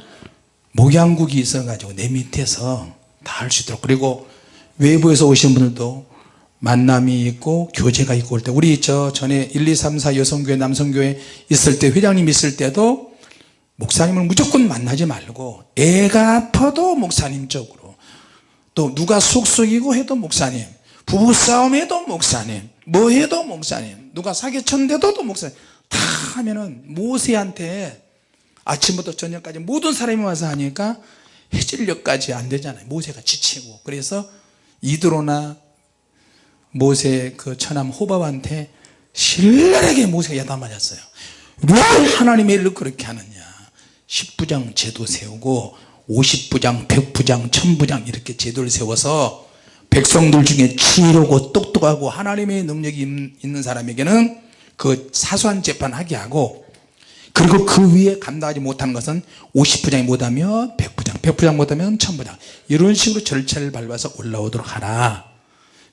목양국이 있어 가지고 내 밑에서 다 할 수 있도록. 그리고 외부에서 오신 분들도 만남이 있고 교제가 있고 올 때. 우리 저 전에 1, 2, 3, 4 여성교회 남성교회 있을 때 회장님 있을 때도 목사님을 무조건 만나지 말고 애가 아파도 목사님 쪽으로. 또 누가 속속이고 해도 목사님 부부싸움 해도 목사님 뭐 해도 목사님 누가 사기쳤는데도 또 목사님. 다 하면은 모세한테 아침부터 저녁까지 모든 사람이 와서 하니까 해질녘까지 안 되잖아요. 모세가 지치고. 그래서 이드로나 모세 그 처남 호밥한테 신랄하게 모세가 야단 맞았어요. 왜 하나님의 일을 그렇게 하느냐? 10부장 제도 세우고 50부장 100부장 1000부장 이렇게 제도를 세워서 백성들 중에 지혜롭고 똑똑하고 하나님의 능력이 있는 사람에게는 그 사소한 재판 하게 하고 그리고 그 위에 감당하지 못하는 것은 50부장이 못하면 100부장 100부장 못하면 1000부장. 이런 식으로 절차를 밟아서 올라오도록 하라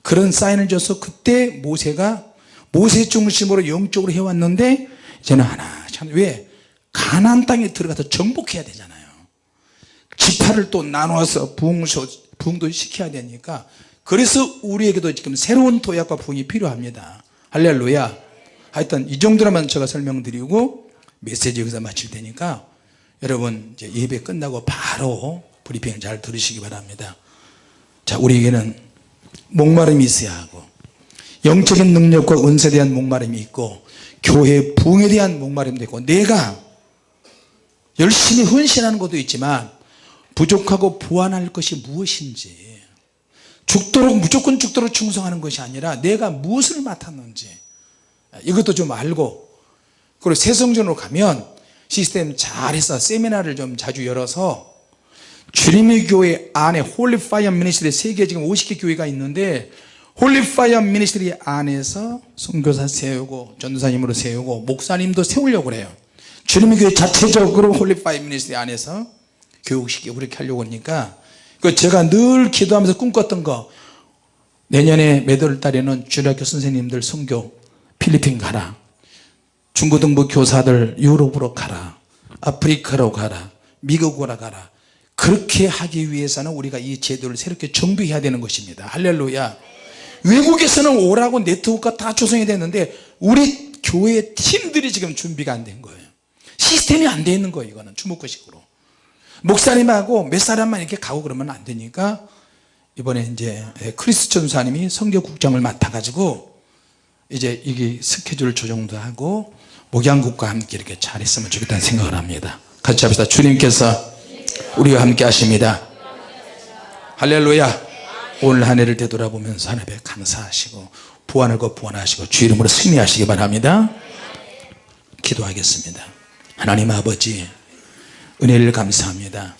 그런 사인을 줘서 그때 모세가 모세 중심으로 영적으로 해왔는데 이제는 하나 참 왜? 가나안 땅에 들어가서 정복해야 되잖아요. 지파를 또 나눠서 부흥소, 부흥도 시켜야 되니까. 그래서 우리에게도 지금 새로운 도약과 부흥이 필요합니다. 할렐루야. 하여튼 이 정도로만 제가 설명드리고 메시지 여기서 마칠 테니까 여러분 이제 예배 끝나고 바로 브리핑 잘 들으시기 바랍니다. 자 우리에게는 목마름이 있어야 하고 영적인 능력과 은사에 대한 목마름이 있고 교회 부흥에 대한 목마름도 있고 내가 열심히 헌신하는 것도 있지만 부족하고 보완할 것이 무엇인지 죽도록 무조건 죽도록 충성하는 것이 아니라 내가 무엇을 맡았는지 이것도 좀 알고 그리고 새성전으로 가면 시스템 잘해서 세미나를 좀 자주 열어서 주님의 교회 안에 Holy Fire Ministry 세계 지금 50개 교회가 있는데 Holy Fire Ministry 안에서 선교사 세우고 전도사님으로 세우고 목사님도 세우려고 그래요. 주님의 교회 자체적으로 Holy Fire Ministry 안에서 교육시키고 그렇게 하려고 하니까 그 제가 늘 기도하면서 꿈꿨던 거 내년에 몇월 달에는 주일학교 선생님들 선교 필리핀 가라. 중고등부 교사들 유럽으로 가라. 아프리카로 가라. 미국으로 가라 그렇게 하기 위해서는 우리가 이 제도를 새롭게 정비해야 되는 것입니다. 할렐루야. 외국에서는 오라고 네트워크가 다 조성이 됐는데 우리 교회 팀들이 지금 준비가 안 된 거예요. 시스템이 안 돼 있는 거예요 이거는. 주목구식으로. 목사님하고 몇 사람만 이렇게 가고 그러면 안 되니까 이번에 이제 크리스 전사님이 선교국장을 맡아 가지고 이제 이게 스케줄 조정도 하고 목양국과 함께 이렇게 잘했으면 좋겠다는 생각을 합니다. 같이 합시다. 주님께서 우리와 함께 하십니다. 할렐루야. 오늘 한 해를 되돌아보면서 하나님에 감사하시고 부활하고 부활하시고 주 이름으로 승리하시기 바랍니다. 기도하겠습니다. 하나님 아버지 은혜를 감사합니다